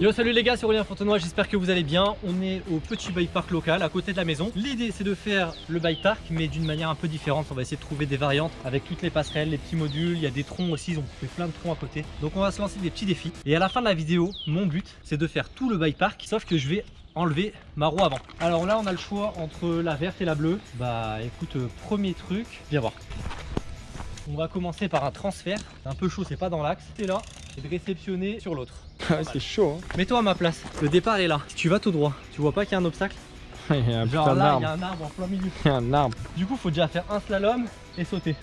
Yo salut les gars c'est Aurélien Fontenoy, j'espère que vous allez bien. On est au petit bike park local à côté de la maison. L'idée c'est de faire le bike park mais d'une manière un peu différente. On va essayer de trouver des variantes avec toutes les passerelles, les petits modules. Il y a des troncs aussi, ils ont fait plein de troncs à côté. Donc on va se lancer des petits défis. Et à la fin de la vidéo, mon but c'est de faire tout le bike park Sauf que je vais enlever ma roue avant Alors là on a le choix entre la verte et la bleue Bah écoute, euh, premier truc, viens voir on va commencer par un transfert, c'est un peu chaud, c'est pas dans l'axe. C'est là, et de réceptionner sur l'autre. c'est chaud. Hein. Mets-toi à ma place. Le départ est là. Si tu vas tout droit, tu vois pas qu'il y a un obstacle Il y a un Genre là, il y a un arbre en plein milieu. Il y a un arbre. Du coup, faut déjà faire un slalom et sauter.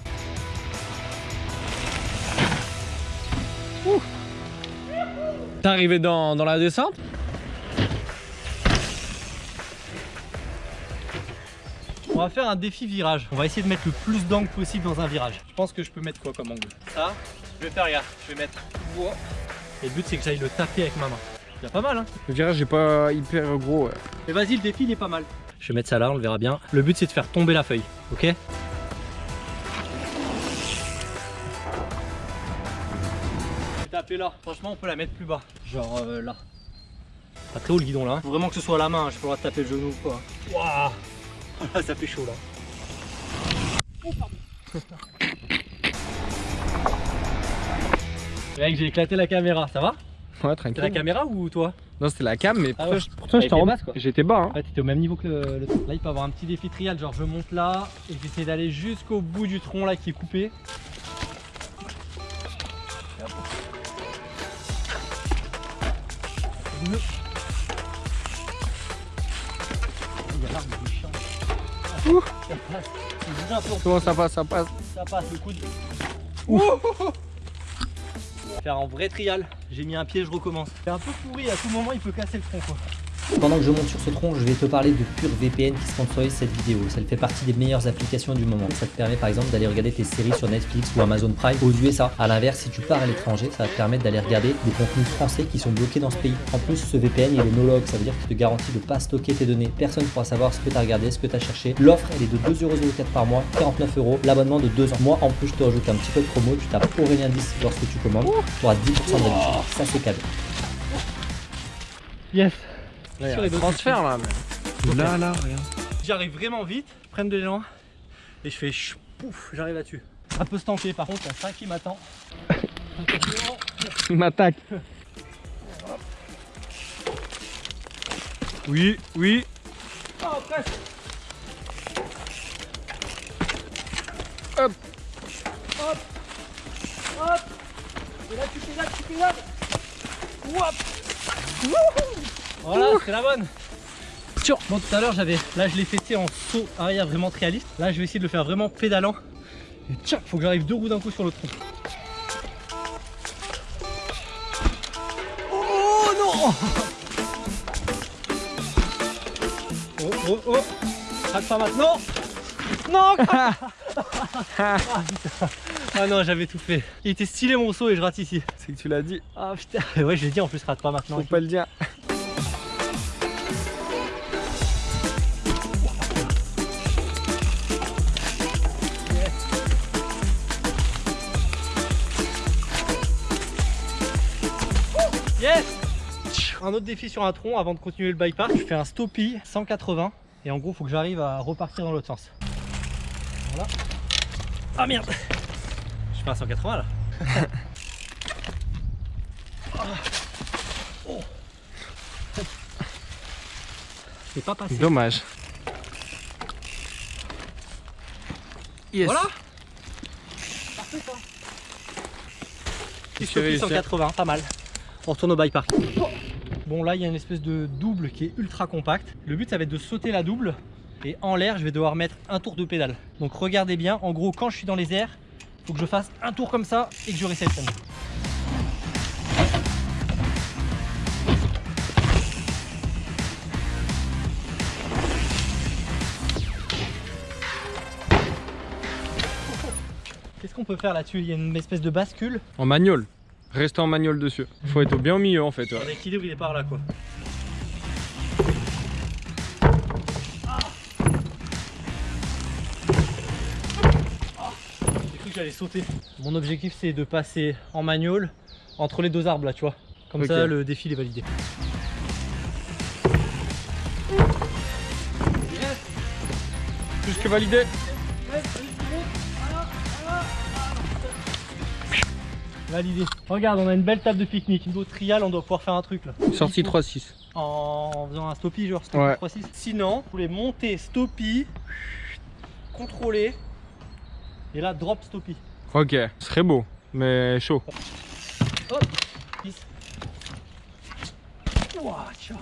T'es arrivé dans, dans la descente? On va faire un défi virage. On va essayer de mettre le plus d'angle possible dans un virage. Je pense que je peux mettre quoi comme angle? Ça, je vais faire, regarde, je vais mettre. Et le but c'est que j'aille le taper avec ma main. C'est pas mal hein Le virage est pas hyper gros ouais. Mais vas-y le défi il est pas mal. Je vais mettre ça là, on le verra bien. Le but c'est de faire tomber la feuille, ok? Taper là. Franchement on peut la mettre plus bas. Genre euh, là. Pas très haut le guidon là. Faut vraiment que ce soit à la main, hein. je peux pas taper le genou quoi. Waouh ça fait chaud là. Oh, Mec, j'ai éclaté la caméra, ça va? Ouais, tranquille. la caméra ou toi? Non, c'était la cam, mais ah pourtant, j'étais en bas. J'étais bas. Hein. Ouais, t'étais au même niveau que le, le, Là, il peut avoir un petit défi trial, genre je monte là et j'essaie d'aller jusqu'au bout du tronc là qui est coupé. Comment ça passe Ça passe Ça passe, le coup de... Faire un vrai trial. J'ai mis un pied, je recommence. C'est un peu pourri, à tout moment il peut casser le tronc quoi. Pendant que je monte sur ce tronc, je vais te parler de PureVPN qui sponsorise cette vidéo. Ça fait partie des meilleures applications du moment. Ça te permet par exemple d'aller regarder tes séries sur Netflix ou Amazon Prime aux USA. A l'inverse, si tu pars à l'étranger, ça va te permettre d'aller regarder des contenus français qui sont bloqués dans ce pays. En plus, ce VPN il est no-log, ça veut dire qu'il te garantit de ne pas stocker tes données. Personne ne pourra savoir ce que tu as regardé, ce que tu as cherché. L'offre elle est de 2,04€ par mois, 49 euros. L'abonnement de 2 ans. Moi en plus, je te rajoute un petit code promo, tu tapes Aurélien10 lorsque tu commandes. Tu auras 10% de réduction. Ça c'est cadeau. Yes Là, sur les transfert là. Mais... Là, là, regarde. J'arrive vraiment vite, je prends de l'élan et je fais pouf, j'arrive là-dessus. Un peu stanké par contre, il y a ça qui m'attend. Il m'attaque. Oui, oui. Oh, presque. Hop. Hop. Hop. Et là, tu pédales, tu pédales. Hop. Voilà, c'est la bonne. Bon, tout à l'heure, j'avais. Là, je l'ai fait en saut arrière vraiment très réaliste. Là, je vais essayer de le faire vraiment pédalant. Et tiens, faut que j'arrive deux roues d'un coup sur le tronc. Oh non Oh oh oh Rate pas maintenant Non ah, ah non, j'avais tout fait. Il était stylé mon saut et je rate ici. C'est que tu l'as dit. Ah putain, ouais, je l'ai dit en plus, rate pas maintenant. Faut pas le dire. Un autre défi sur un tronc avant de continuer le bike park. Je fais un stoppie 180 et en gros faut que j'arrive à repartir dans l'autre sens. Voilà. Ah merde Je fais un 180 là. oh. C'est pas passé. Dommage. Yes. Voilà Parfait ça. Stoppie 180, pas mal. On retourne au bike park. Bon là il y a une espèce de double qui est ultra compact. Le but ça va être de sauter la double et en l'air je vais devoir mettre un tour de pédale. Donc regardez bien, en gros quand je suis dans les airs, il faut que je fasse un tour comme ça et que je réceptionne. Qu'est-ce qu'on peut faire là-dessus? Il y a une espèce de bascule. En manuel rester en manuel dessus. Il Faut être bien au milieu en fait. L'équilibre il est par là quoi. J'ai cru que j'allais sauter. Mon objectif c'est de passer en manual entre les deux arbres là tu vois. Comme ça le défi est validé. Yes Plus que validé Validé. Regarde, on a une belle table de pique-nique. Niveau trial, on doit pouvoir faire un truc là. Sortie 3-6. En faisant un stoppie, genre stoppie Ouais. 3-6. Sinon, vous voulez monter stoppie, contrôler, et là drop stoppie. Ok, ce serait beau, mais chaud. Hop, 10. Ouah, tiens.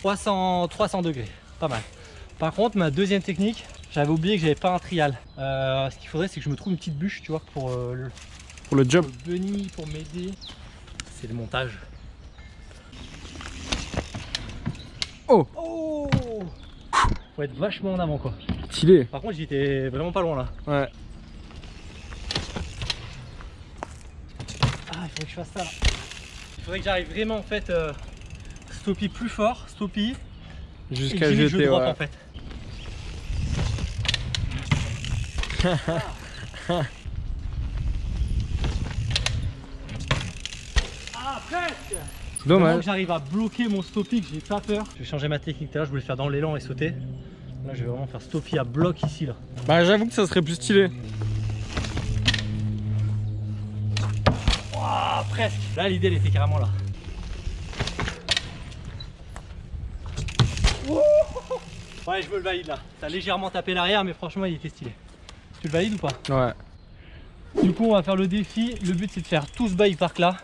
300, 300 degrés, pas mal. Par contre, ma deuxième technique, j'avais oublié que j'avais pas un trial. Euh, ce qu'il faudrait, c'est que je me trouve une petite bûche, tu vois, pour euh, le, Pour le job. pour bunny, pour m'aider. C'est le montage. Oh. Oh Faut être vachement en avant, quoi. Stylé. Par contre, j'étais vraiment pas loin là. Ouais. Ah, il faudrait que je fasse ça là. Il faudrait que j'arrive vraiment en fait euh, stoppie plus fort, stoppie, et Jusqu'à je jeter, drop ouais. en fait. ah, presque Vraiment Dommage. que j'arrive à bloquer mon stoppie, que j'ai pas peur. Je vais changer ma technique tout à l'heure, je voulais faire dans l'élan et sauter. Là, je vais vraiment faire stoppie à bloc ici là. Bah j'avoue que ça serait plus stylé. Presque Là, l'idée, elle était carrément là. Ouais, je me le valide là. Ça a légèrement tapé l'arrière, mais franchement, il était stylé. Tu le valides ou pas? Ouais. Du coup, on va faire le défi. Le but, c'est de faire tout ce bike park là,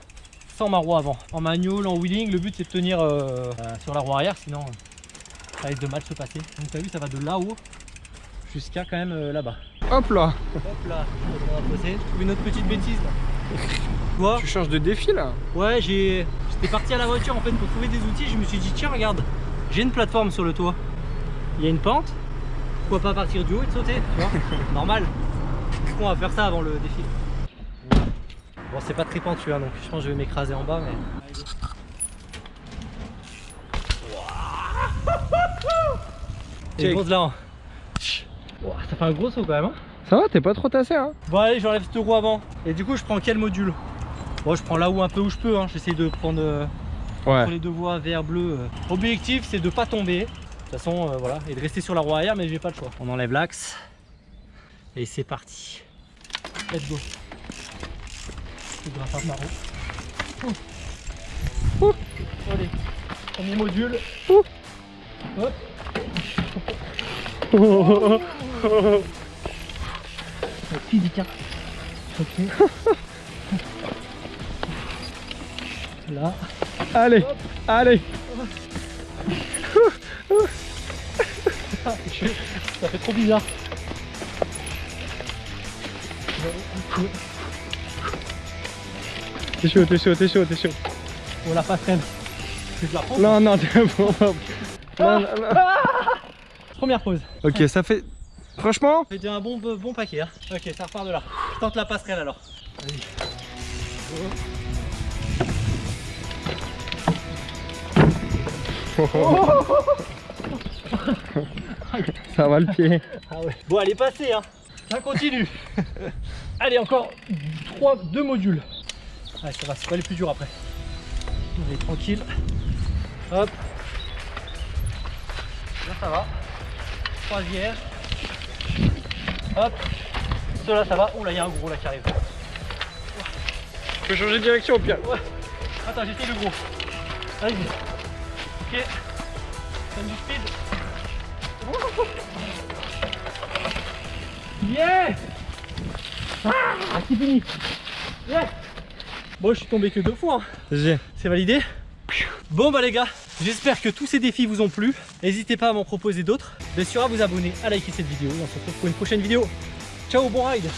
sans ma roue avant. En manual, en wheeling, le but, c'est de tenir euh, euh, sur la roue arrière, sinon euh, ça risque de mal se passer. Donc, t'as vu, ça va de là-haut jusqu'à quand même euh, là-bas. Hop là. Hop là, on va passer. Je trouve une autre petite bêtise là. Tu vois Tu changes de défi là Ouais, j'ai. J'étais parti à la voiture en fait pour trouver des outils. Je me suis dit, tiens, regarde, j'ai une plateforme sur le toit. Il y a une pente. Pourquoi pas partir du haut et de sauter Tu vois Normal. Du coup, on va faire ça avant le défi? Bon, c'est pas très pentu, hein, donc je pense que je vais m'écraser en bas, mais. Et Check. pose là. hein. Ça fait un gros saut quand même. hein. Ça va, t'es pas trop tassé hein Bon allez j'enlève cette roue avant Et du coup je prends quel module? Bon je prends la roue un peu où je peux hein. J'essaie de prendre euh, Ouais. entre les deux voies vert bleu euh. Objectif c'est de pas tomber De toute façon euh, voilà Et de rester sur la roue arrière mais j'ai pas le choix On enlève l'axe Et c'est parti Let's go Je grimpe un par Ouh. Ouh. Allez Premier module Hop C'est physique hein. Ok Là Allez, allez. Ça fait trop bizarre. T'es chaud, t'es chaud, t'es chaud, t'es chaud. On la passerelle. Je la prends. Non, non, t'es bon. Non, non, non. Première pause. Ok, ça fait. Franchement, Ça fait un bon, bon paquet. hein. Ok, ça repart de là. Je tente la passerelle alors. Vas-y. ça va le pied. Ah ouais. Bon, elle est passée, hein. Ça continue. Allez, encore 3, 2 modules. Allez, ça va, c'est pas les plus durs après. Allez, tranquille. Hop. Là, ça va. Troisième. Hop. Ceux-là, ça va. Oh là, il y a un gros là qui arrive. Je peux changer de direction au pire. Ouais. Attends, j'essaye le gros. Vas-y. Ok. Donne du speed. Yeah Ah, c'est fini. Yeah Bon, je suis tombé que deux fois. hein. C'est validé Bon bah les gars, j'espère que tous ces défis vous ont plu. N'hésitez pas à m'en proposer d'autres. Bien sûr à vous abonner, à liker cette vidéo. Et on se retrouve pour une prochaine vidéo. Ciao, bon ride